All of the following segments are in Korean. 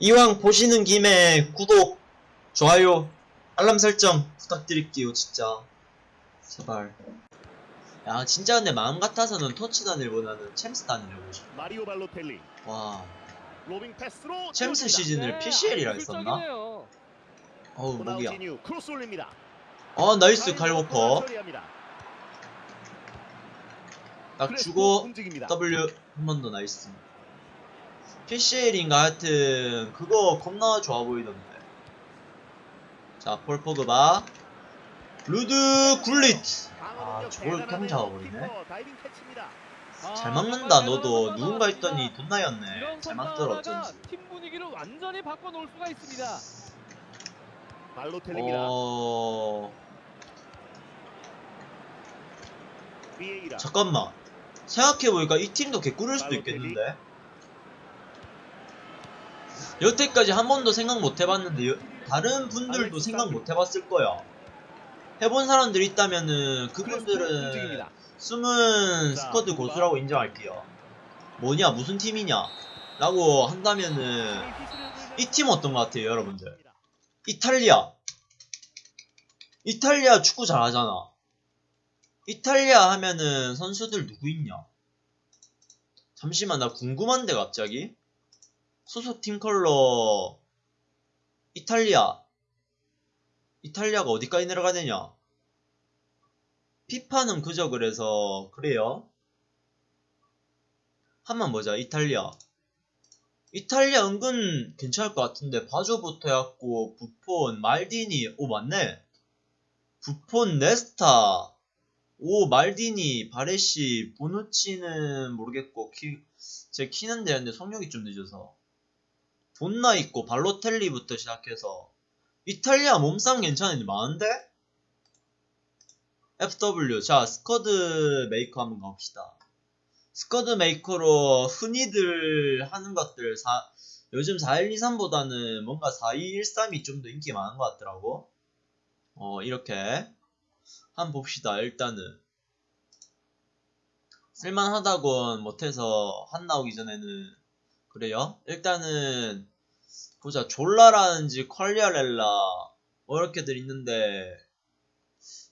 이왕 보시는 김에 구독, 좋아요, 알람 설정 부탁드릴게요, 진짜. 제발. 야, 진짜 근데 마음 같아서는 터치단일보다는 챔스단을 해보고 싶어. 마리오 발로텔리 와, 로빙 패스로 챔스. 시즌을 PCL이라 아주 했었나? 어우, 목이야. 크로스 올립니다. 어, 나이스, 칼워커. 딱 주고. W 한 번 더 나이스. PCL인가 하여튼, 그거 겁나 좋아 보이던데. 자, 폴 포그바. 루드 굴릿. 아, 저걸. 그냥 잡아버리네. 캐치입니다. 아, 잘 막는다, 너도. 누군가 했더니 나왔습니다. 돈나였네. 잘 막더라, 어쩐지. 팀 분위기를 완전히 바꿔놓을 수가 있습니다. 발로텔리입니다. 어. 잠깐만. 생각해보니까 이 팀도 개꿀일 수도. 있겠는데? 여태까지 한 번도 생각 못 해봤는데, 여- 다른 분들도 생각. 못 해봤을 거야. 해본 사람들이 있다면은, 그분들은. 숨은 자, 스쿼드? 고수라고 인정할게요. 뭐냐, 무슨 팀이냐? 라고 한다면은, 이 팀 어떤 것 같아요, 여러분들? 이탈리아. 이탈리아 축구 잘하잖아. 이탈리아 하면은 선수들 누구 있냐? 잠시만, 나 궁금한데, 갑자기? 소속 팀 컬러, 이탈리아. 이탈리아가 어디까지 내려가야 되냐? 피파는 그저 그래서, 그래요? 한번 보자, 이탈리아. 이탈리아 은근 괜찮을 것 같은데 바조부터 해갖고 부폰, 말디니 오 맞네 부폰, 네스타 오 말디니, 바레시, 보누치는 모르겠고 키, 제 키는 되는데 속력이 좀 늦어서 돈나 있고 발로텔리부터 시작해서 이탈리아 몸싸움 괜찮은데 많은데? FW 자 스쿼드 메이커 한번 가봅시다 스쿼드 메이커로 흔히들 하는 것들 사, 요즘 4123보다는 뭔가 4213이 좀 더 인기 많은 것 같더라고. 어, 이렇게. 한번 봅시다, 일단은. 쓸만하다곤 못해서 한 나오기 전에는. 그래요? 일단은, 보자. 졸라라는지 퀄리아렐라, 뭐 이렇게들 있는데,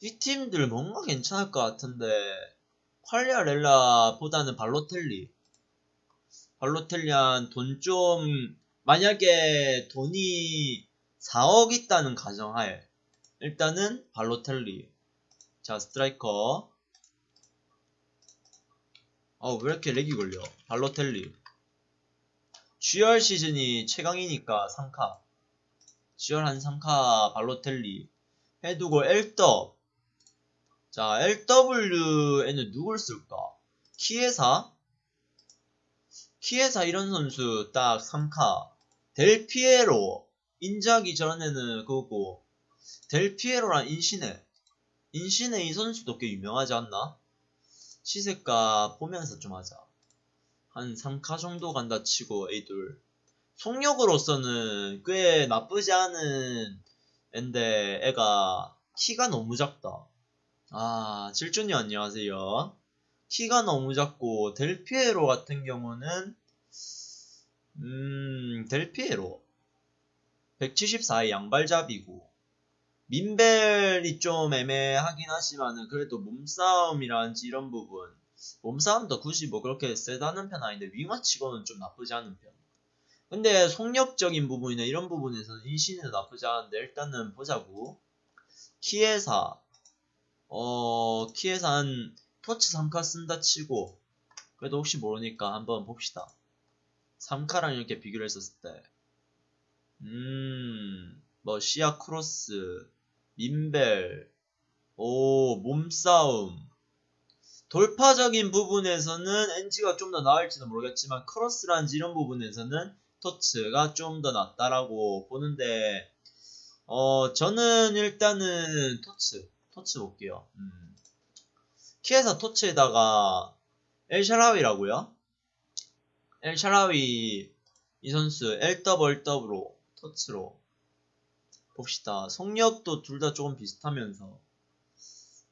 이 팀들 뭔가 괜찮을 것 같은데, 퀄리아렐라보다는 발로텔리. 발로텔리 한 돈 좀, 만약에 돈이 4억 있다는 가정하에, 일단은 발로텔리. 자, 스트라이커. 어, 왜 이렇게 렉이 걸려? 발로텔리. GR 시즌이 최강이니까 3카. GR 한 3카 발로텔리. 해두고 엘더. 자, LW에는 누굴 쓸까? 키에사? 키에사 이런 선수 딱 3카. 델피에로. 인자기 전에는 그거고. 델피에로랑 인시네. 인시네 이 선수도 꽤 유명하지 않나? 시세가 보면서 좀 하자. 한 3카 정도 간다 치고 에이돌. 속력으로서는 꽤 나쁘지 않은 앤데 애가 키가 너무 작다. 아, 칠준이 안녕하세요. 키가 너무 작고, 델피에로 같은 경우는, 음, 델피에로. 174의 양발잡이고, 민벨이 좀 애매하긴 하지만은, 그래도 몸싸움이라든지 이런 부분, 몸싸움도 굳이 뭐 그렇게 세다는 편 아닌데, 윙어치고는 좀 나쁘지 않은 편. 근데 속력적인 부분이나 이런 부분에서는 인신이 나쁘지 않은데, 일단은 보자고. 키에사, 어, 키에사 한 터치 3카 쓴다 치고, 그래도 혹시 모르니까 한번 봅시다. 3카랑 이렇게 비교를 했었을 때, 음, 뭐, 시야 크로스, 민밸, 오, 몸싸움, 돌파적인 부분에서는 NG가 좀 더 나을지도 모르겠지만, 크로스라든지 이런 부분에서는 터치가 좀 더 낫다라고 보는데, 어, 저는 일단은 터치. 토치 볼게요. 음. 키에서 토치에다가 엘샤라위라고요? 엘샤라위 이 선수 LWLW로 토치로 봅시다. 속력도 둘 다 조금 비슷하면서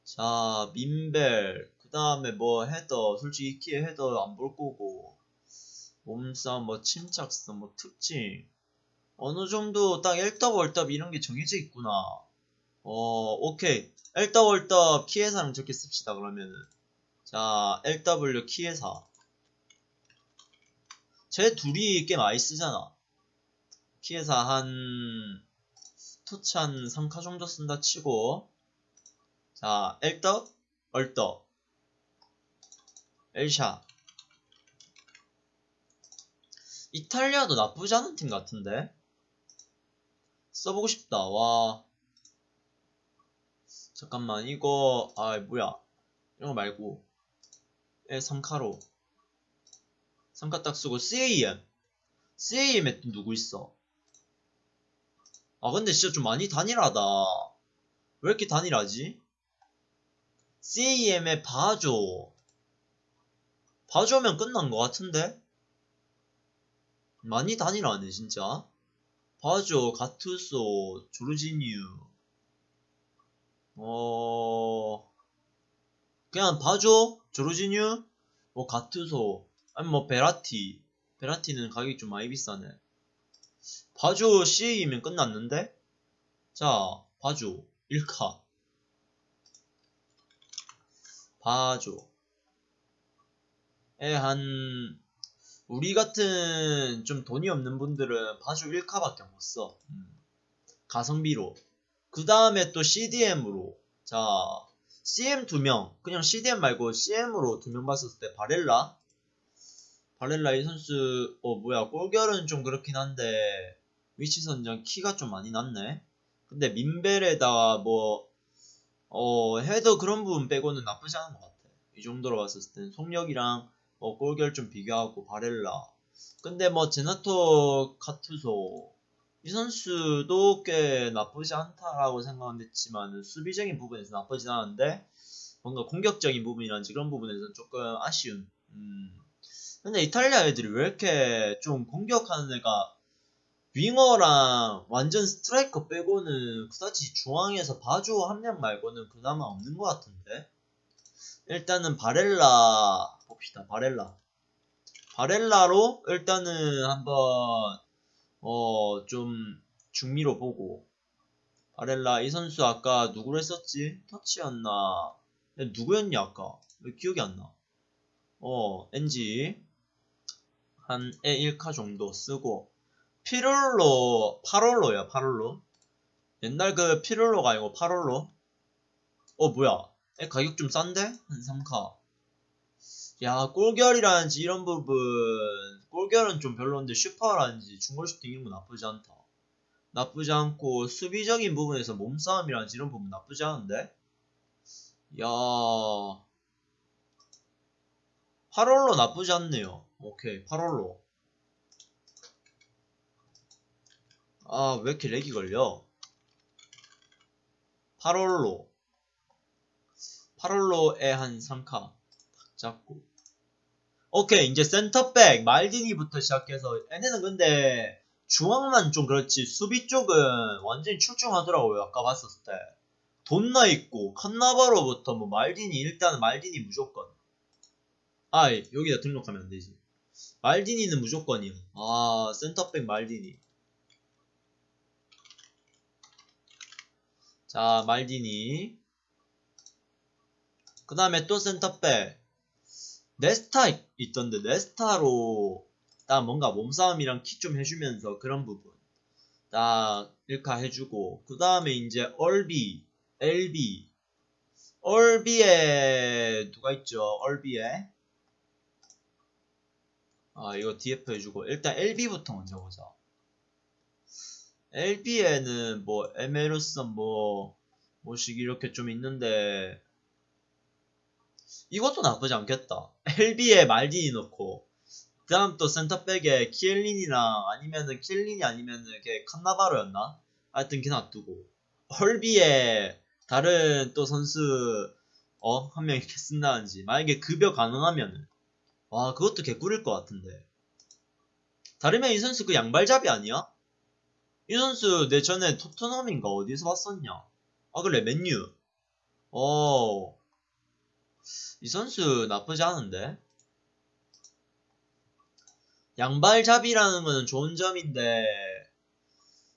자 민벨 그 다음에 뭐 헤더 솔직히 키에 헤더 안볼 거고 몸싸움 뭐 침착성 뭐 특징 어느 정도 딱 일떡월떡 이런 게 정해져 있구나. 어, 오케이. 일떡월떡 키회사랑 적게 씁시다, 그러면은. 자, LW 키회사. 쟤 둘이 꽤 많이 쓰잖아. 키회사 한, 토치 한 3카 정도 쓴다 치고. 자, 일떡, 얼떡. 엘샤. 이탈리아도 나쁘지 않은 팀 같은데? 써보고 싶다, 와. 잠깐만, 이거, 아, 뭐야. 이런 거 말고. 에, 3카로. 3카 딱 쓰고, CAM. CAM에 또 누구 있어? 아, 근데 진짜 좀 많이 단일하다. 왜 이렇게 단일하지? CAM에 봐줘. 봐줘면 끝난 것 같은데? 많이 단일하네, 진짜. 바조, 가투소, 조르지뉴. 어, 그냥 바조, 조르지뉴, 뭐 가투소, 아니 뭐 베라티. 베라티는 가격이 좀 많이 비싸네. 바조 CA이면 끝났는데? 자, 바조, 1카. 바조. 에, 한, 우리 같은 좀 돈이 없는 분들은 바주 1카밖에 못 써. 음. 가성비로. 그 다음에 또 CDM으로. 자, CM 2명. 그냥 CDM 말고 CM으로 2명 봤었을 때 바렐라. 바렐라 이 선수, 어, 뭐야, 골결은 좀 그렇긴 한데, 위치 선정 키가 좀 많이 낮네. 근데 민벨에다가 뭐, 어, 헤더 그런 부분 빼고는 나쁘지 않은 것 같아. 이 정도로 봤었을 땐 속력이랑 뭐 골결 좀 비교하고 바렐라. 근데 뭐 제나토 카투소 이 선수도 꽤 나쁘지 않다라고 생각은 했지만 수비적인 부분에서 나쁘진 않은데 뭔가 공격적인 부분이란지 그런 부분에서는 조금 아쉬운. 음. 근데 이탈리아 애들이 왜 이렇게 좀 공격하는 애가 윙어랑 완전 스트라이커 빼고는 그다지 중앙에서 바주 한 명 말고는 그나마 없는 것 같은데? 일단은 바렐라 봅시다. 바렐라. 바렐라로 일단은 한번 어 좀 중미로 보고 바렐라 이 선수 아까 누구를 했었지? 터치였나? 누구였냐 아까? 왜 기억이 안 나? 어 NG 한 E1카 정도 쓰고 피롤로 파롤로야 파롤로 옛날 그 피롤로가 아니고 파롤로 어 뭐야 에, 가격 좀 싼데? 한 3카 야 골결이라든지 이런 부분. 골결은 좀 별론데 슈퍼라든지 중골 슈팅 이런 거 나쁘지 않다. 나쁘지 않고 수비적인 부분에서 몸싸움이라든지 이런 부분 나쁘지 않은데? 야. 파롤로 나쁘지 않네요. 오케이 파롤로. 아 왜 이렇게 렉이 걸려? 파롤로. 파롤로에 한 3카 잡고. 오케이 이제 센터백 말디니부터 시작해서 얘네는 근데 중앙만 좀 그렇지 수비 쪽은 완전히 출중하더라고요. 아까 봤었을 때. 돈나 있고 칸나바로부터 뭐 말디니 일단 말디니 무조건. 아 여기다 등록하면 안되지. 말디니는 무조건이요 아 센터백 말디니. 자 말디니. 그 다음에 또 센터백 네스타 있- 있던데 네스타로 딱 뭔가 몸싸움이랑 키좀 해주면서 그런 부분 딱 1카 해주고 그 다음에 이제 얼비 LB 얼비에 누가 있죠? 얼비에. 아 이거 DF 해주고 일단 LB부터 먼저 보자. LB에는 뭐 에메르슨 뭐 뭐식 이렇게 좀 있는데 이것도 나쁘지 않겠다. LB에 말디니 넣고 그 다음 또 센터백에 키엘린이랑 아니면은 키엘린이 아니면은 걔 칸나바로였나? 하여튼 걔 놔두고 헐비에 다른 또 선수 어? 한 명 이렇게 쓴다든지 만약에 급여 가능하면은 와 그것도 개꿀일 것 같은데 다르면 이 선수 그 양발잡이 아니야? 이 선수 내 전에 토트넘인가 어디서 봤었냐? 아 그래 맨유 어 이 선수 나쁘지 않은데 양발잡이라는 거는 좋은 점인데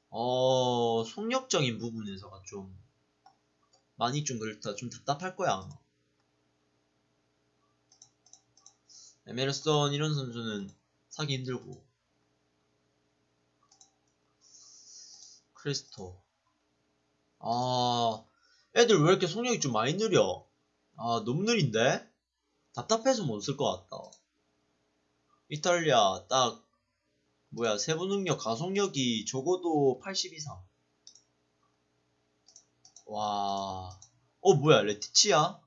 어, 속력적인 부분에서가 좀 많이 좀 그렇다. 좀 답답할 거야. 에메르슨 이런 선수는 사기 힘들고. 크리스토. 아, 애들 왜 이렇게 속력이 좀 많이 느려? 아, 느린데? 답답해서 못 쓸 것 같다. 이탈리아, 딱, 뭐야, 세부 능력, 가속력이 적어도 80 이상. 와, 어, 뭐야, 레티치야?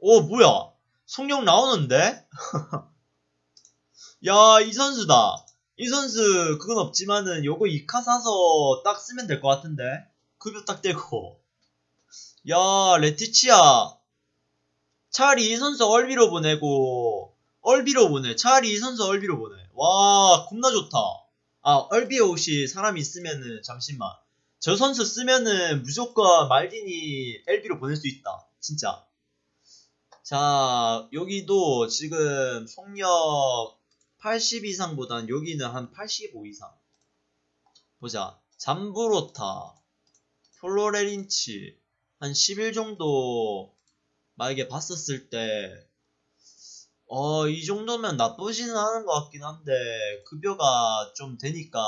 어, 뭐야, 속력 나오는데? 야, 이 선수다. 이 선수, 그건 없지만은, 요거 2카 사서 딱 쓰면 될 것 같은데? 급여 딱 떼고. 야, 레티치야. 차라리 이 선수 얼비로 보내고, 얼비로 보내. 차라리 이 선수 얼비로 보내. 와, 겁나 좋다. 아, 얼비에 혹시 사람이 있으면은, 잠시만. 저 선수 쓰면은 무조건 말딘이 LB로 보낼 수 있다. 진짜. 자, 여기도 지금 속력 80 이상보단 여기는 한 85 이상. 보자. 잠브로타, 플로레린치, 한 10일 정도 만약에 봤었을 때, 어, 이 정도면 나쁘지는 않은 것 같긴 한데, 급여가 좀 되니까,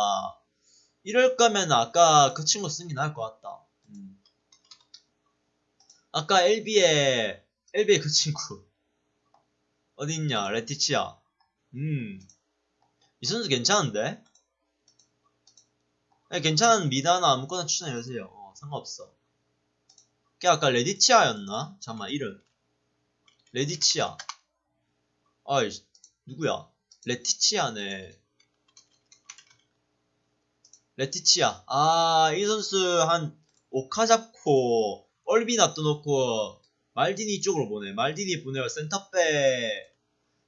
이럴 거면 아까 그 친구 쓴게 나을 것 같다. 음. 아까 LB에, LB에 그 친구. 어딨냐, 레티치야. 음. 이 선수 괜찮은데? 네, 괜찮은 미다나 아무거나 추천해주세요. 어, 상관없어. 걔 아까 레디치아였나? 잠깐만, 이름. 레디치아. 아이, 누구야? 레티치아네. 레티치아. 아, 이 선수 한 5카 잡고, 얼비 놔둬놓고, 말디니 쪽으로 보내. 말디니 보내고 센터백,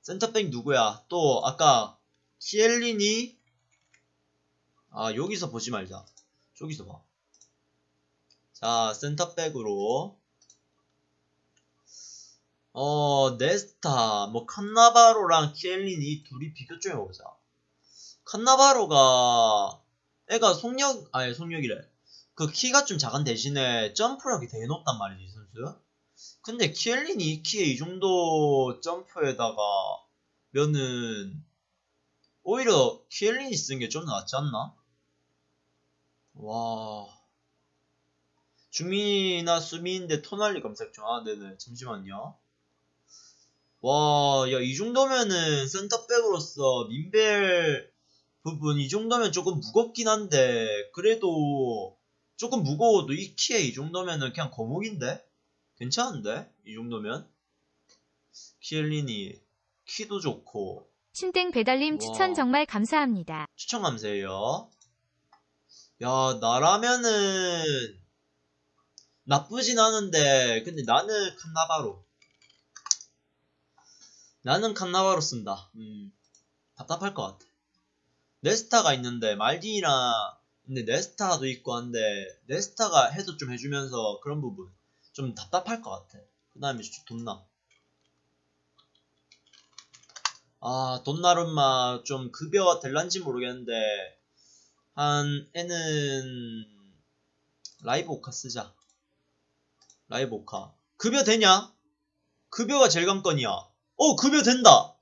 센터백 누구야? 또, 아까, 키엘리니? 아, 여기서 보지 말자. 저기서 봐. 자, 센터백으로. 어, 네스타, 뭐, 칸나바로랑 키엘리니 이 둘이 비교 좀 해보자. 칸나바로가, 애가 속력, 아니, 속력이래. 그 키가 좀 작은 대신에 점프력이 되게 높단 말이지, 이 선수. 근데 키엘린이 이 키에 이 정도 점프에다가 면은 오히려 키엘린이 쓰는 게 좀 낫지 않나? 와. 주민이나 수민인데 토날리 검색 중. 아, 네네. 잠시만요. 와, 야, 이 정도면은 센터백으로서 민벨 부분 이 정도면 조금 무겁긴 한데 그래도 조금 무거워도 이 키에 이 정도면은 그냥 거목인데 괜찮은데 이 정도면 키엘리니 키도 좋고 신땡 배달님 와. 추천 정말 감사합니다. 추천 감사해요 야 나라면은 나쁘진 않은데 근데 나는 칸나바로 나는 칸나바로 쓴다 음 답답할 것 같아 네스타가 있는데 말딘이랑 근데 네스타도 있고 한데 네스타가 해도 좀 해주면서 그런 부분 좀 답답할 것 같아. 그 다음에 돈나. 아 돈나룸마 좀 급여가 될란지 모르겠는데 한 애는 라이브 오카 쓰자. 라이브 오카. 급여 되냐? 급여가 제일 관건이야. 어 급여 된다.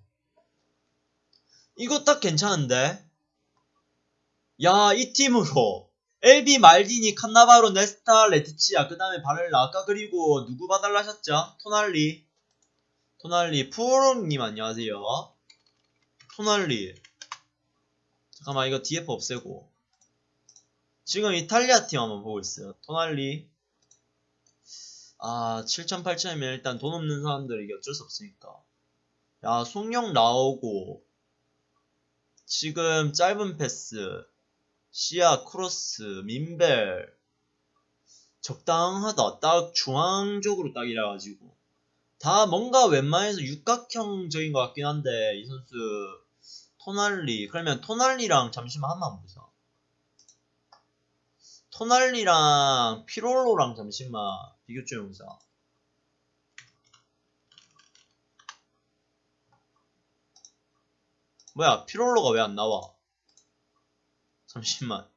이거 딱 괜찮은데? 야, 이 팀으로 LB 말디니 칸나바로 네스타 레티치아 그 다음에 바렐라 아까 그리고 누구 봐달라셨죠? 토날리 토날리 푸르님 안녕하세요 토날리 잠깐만 이거 DF 없애고 지금 이탈리아 팀 한번 보고 있어요 토날리 아 7천 8천이면 일단 돈 없는 사람들 이게 어쩔 수 없으니까 야 속력 나오고 지금 짧은 패스 시야, 크로스, 민밸 적당하다. 딱 중앙적으로 딱 이래가지고 다 뭔가 웬만해서 육각형적인 것 같긴 한데 이 선수 토날리 그러면 토날리랑 잠시만 한번 보자. 토날리랑 피롤로랑 잠시만 비교 좀 해보자. 뭐야 피롤로가 왜 안 나와? 잠시만.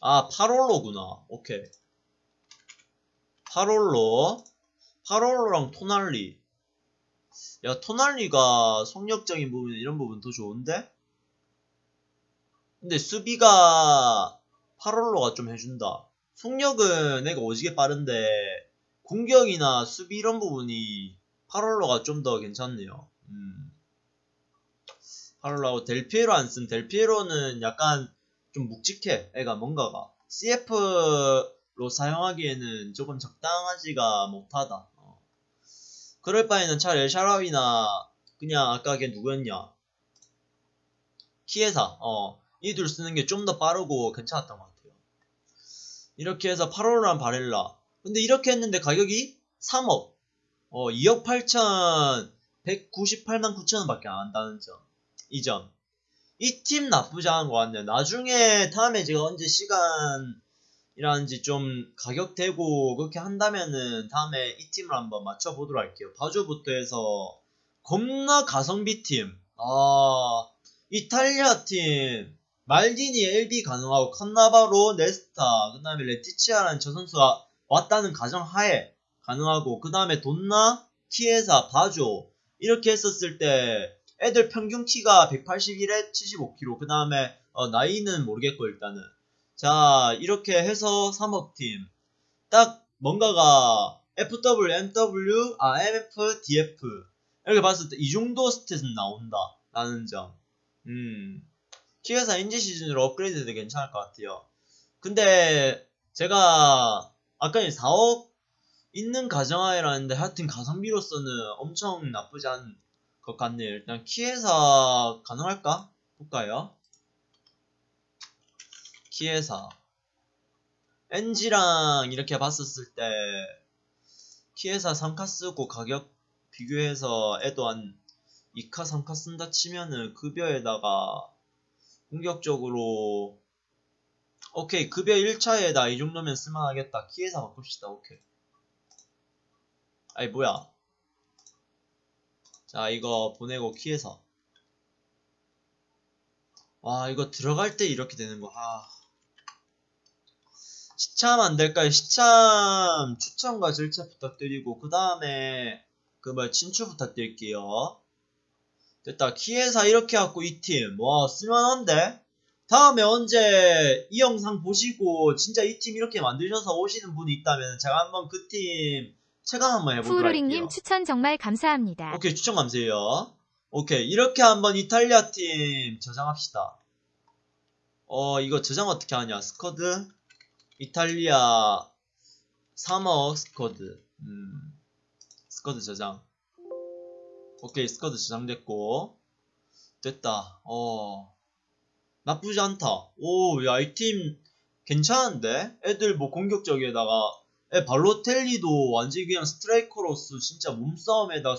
아, 파롤로구나. 오케이. 파롤로. 파롤로랑 토날리. 야, 토날리가 속력적인 부분, 이런 부분 더 좋은데? 근데 수비가 파롤로가 좀 해준다. 속력은 내가 오지게 빠른데, 공격이나 수비 이런 부분이 파롤로가 좀 더 괜찮네요. 음. 파롤로하고 델피에로 안 쓴 델피에로는 약간 좀 묵직해. 애가 뭔가가. CF로 사용하기에는 조금 적당하지가 못하다. 어. 그럴 바에는 차라리 엘샤라위나 그냥 아까 걔 누구였냐. 키에사. 어. 이 둘 쓰는 게 좀 더 빠르고 괜찮았던 것 같아요. 이렇게 해서 파롤로랑 바렐라. 근데 이렇게 했는데 가격이 3억. 어, 2억 8천 198만 9천 원 밖에 안 한다는 점. 이 점. 이 팀 나쁘지 않은 것 같네요. 나중에 다음에 제가 언제 시간이라는지 좀 가격 되고 그렇게 한다면은 다음에 이 팀을 한번 맞춰보도록 할게요. 바주부터 해서 겁나 가성비 팀. 아, 이탈리아 팀. 말디니 LB 가능하고 칸나바로 네스타 그 다음에 레티치아라는 저 선수가 왔다는 가정하에 가능하고 그 다음에 돈나 키에사 바조 이렇게 했었을 때 애들 평균 키가 181에 75kg 그 다음에 어, 나이는 모르겠고 일단은. 자 이렇게 해서 3억 팀딱 뭔가가 FW, MW, 아 MF, DF 이렇게 봤을 때 이 정도 스탯은 나온다 라는 점. 음. 키에사 인지 시즌으로 업그레이드 도 괜찮을 것 같아요 근데 제가 아까 4억 있는 가정하에라는데 하여튼 가성비로서는 엄청 나쁘지 않은 것 같네요. 일단 키에사 가능할까? 볼까요? 키에사 NG랑 이렇게 봤었을 때 키에사 3카 쓰고 가격 비교해서 애도 한 2카 3카 쓴다 치면은 급여에다가 공격적으로 오케이 급여 1차에다 이 정도면 쓸만하겠다. 키에사 바꿉시다. 오케이. 아이 뭐야? 자 이거 보내고 키에서. 와 이거 들어갈 때 이렇게 되는 거. 아. 시참 안 될까요? 시참 추천과 절차 부탁드리고 그 다음에 그 뭐 친추 부탁드릴게요 됐다 키에사 이렇게 갖고 이 팀 와 쓸만한데 다음에 언제 이 영상 보시고 진짜 이 팀 이렇게 만드셔서 오시는 분이 있다면 제가 한번 그 팀 체감 한번 해보도록 할게요. 푸우로링님 추천 정말 감사합니다. 오케이 추천 감사해요. 오케이 이렇게 한번 이탈리아 팀 저장합시다. 어 이거 저장 어떻게 하냐 squad 이탈리아 3억 squad 음 squad 저장 오케이 squad 저장됐고 됐다 어 나쁘지 않다. 오, 야, 이 팀 괜찮은데? 애들 뭐 공격적에다가, 애 발로텔리도 완전히 그냥 스트라이커로서 진짜 몸싸움에다,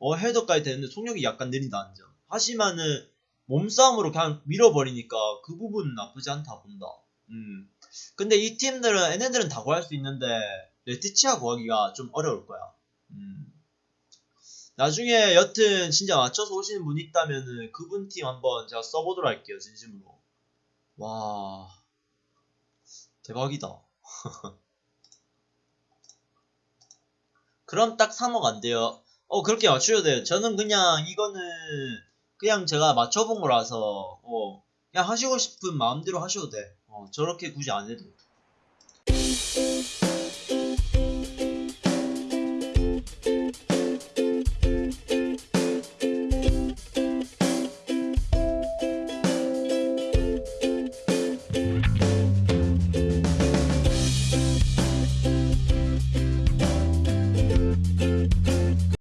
어, 헤더까지 되는데 속력이 약간 느린다는 점. 하지만은, 몸싸움으로 그냥 밀어버리니까 그 부분은 나쁘지 않다 본다. 음. 근데 이 팀들은, 얘네들은 다 구할 수 있는데, 레티치아 구하기가 좀 어려울 거야. 음. 나중에 여튼 진짜 맞춰서 오시는 분 있다면은 그분 팀 한번 제가 써보도록 할게요 진심으로. 와 대박이다. 그럼 딱 3억 안 돼요. 어 그렇게 맞추셔도 돼요. 저는 그냥 이거는 그냥 제가 맞춰본 거라서 어 그냥 하시고 싶은 마음대로 하셔도 돼. 어, 저렇게 굳이 안 해도